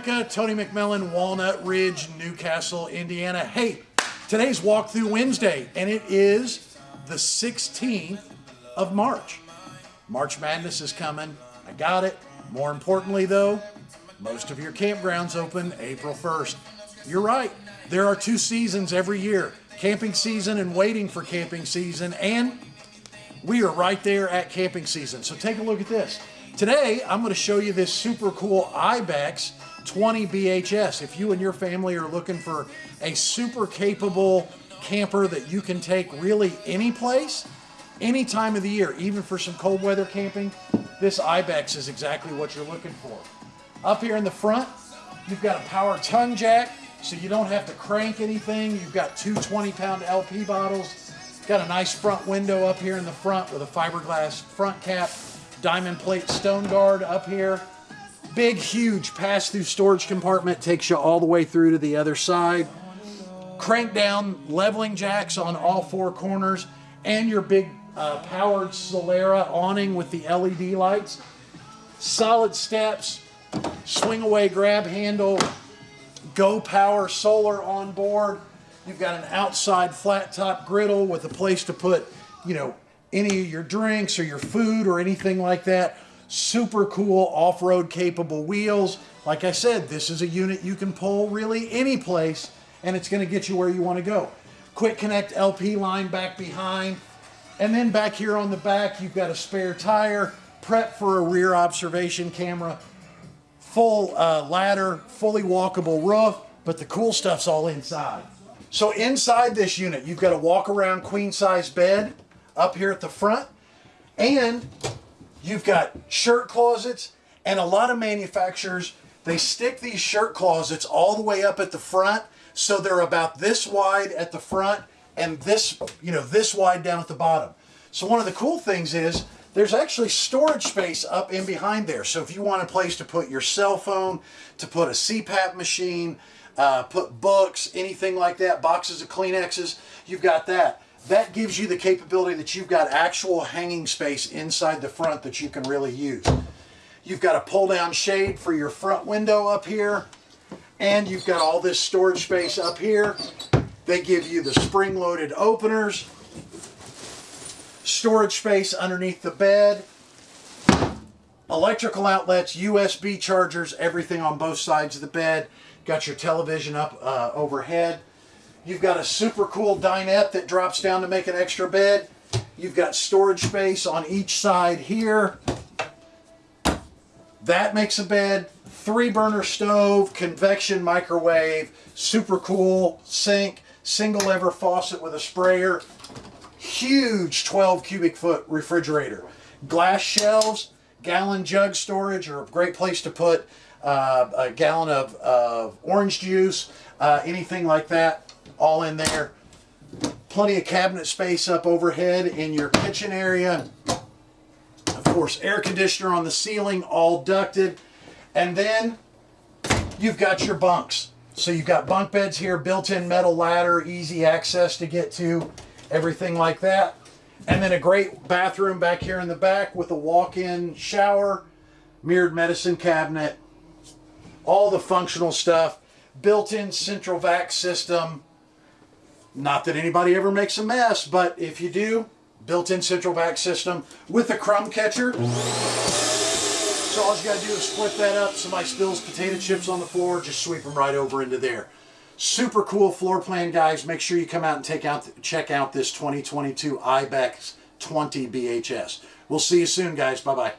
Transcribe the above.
America, Tony McMillan, Walnut Ridge, Newcastle, Indiana. Hey, today's Walkthrough Wednesday, and it is the 16th of March. March Madness is coming. I got it. More importantly, though, most of your campgrounds open April 1st. You're right. There are two seasons every year camping season and waiting for camping season, and we are right there at camping season. So take a look at this. Today, I'm going to show you this super cool Ibex 20 BHS. If you and your family are looking for a super capable camper that you can take really any place, any time of the year, even for some cold weather camping, this Ibex is exactly what you're looking for. Up here in the front, you've got a power tongue jack, so you don't have to crank anything. You've got two 20 pound LP bottles. Got a nice front window up here in the front with a fiberglass front cap, diamond plate stone guard up here. Big, huge pass-through storage compartment takes you all the way through to the other side. Crank down leveling jacks on all four corners and your big uh, powered Solera awning with the LED lights. Solid steps, swing away grab handle, Go Power solar on board. You've got an outside flat top griddle with a place to put, you know, any of your drinks or your food or anything like that. Super cool off-road capable wheels. Like I said, this is a unit you can pull really any place and it's going to get you where you want to go. Quick connect LP line back behind. And then back here on the back, you've got a spare tire, prep for a rear observation camera, full uh, ladder, fully walkable roof, but the cool stuff's all inside. So inside this unit, you've got a walk around queen size bed up here at the front, and you've got shirt closets, and a lot of manufacturers, they stick these shirt closets all the way up at the front, so they're about this wide at the front and this, you know, this wide down at the bottom. So one of the cool things is there's actually storage space up in behind there. So if you want a place to put your cell phone, to put a CPAP machine, uh, put books, anything like that, boxes of Kleenexes, you've got that. That gives you the capability that you've got actual hanging space inside the front that you can really use. You've got a pull down shade for your front window up here. And you've got all this storage space up here. They give you the spring loaded openers storage space underneath the bed, electrical outlets, USB chargers, everything on both sides of the bed. Got your television up uh, overhead. You've got a super cool dinette that drops down to make an extra bed. You've got storage space on each side here. That makes a bed. Three burner stove, convection microwave, super cool sink, single lever faucet with a sprayer huge 12 cubic foot refrigerator. Glass shelves, gallon jug storage are a great place to put uh, a gallon of, of orange juice, uh, anything like that, all in there. Plenty of cabinet space up overhead in your kitchen area. Of course, air conditioner on the ceiling, all ducted. And then you've got your bunks. So you've got bunk beds here, built-in metal ladder, easy access to get to everything like that. And then a great bathroom back here in the back with a walk-in shower, mirrored medicine cabinet, all the functional stuff, built-in central vac system. Not that anybody ever makes a mess, but if you do, built-in central vac system with a crumb catcher. So all you gotta do is split that up. Somebody spills potato chips on the floor, just sweep them right over into there. Super cool floor plan, guys. Make sure you come out and take out, check out this 2022 IBEX 20 BHS. We'll see you soon, guys. Bye-bye.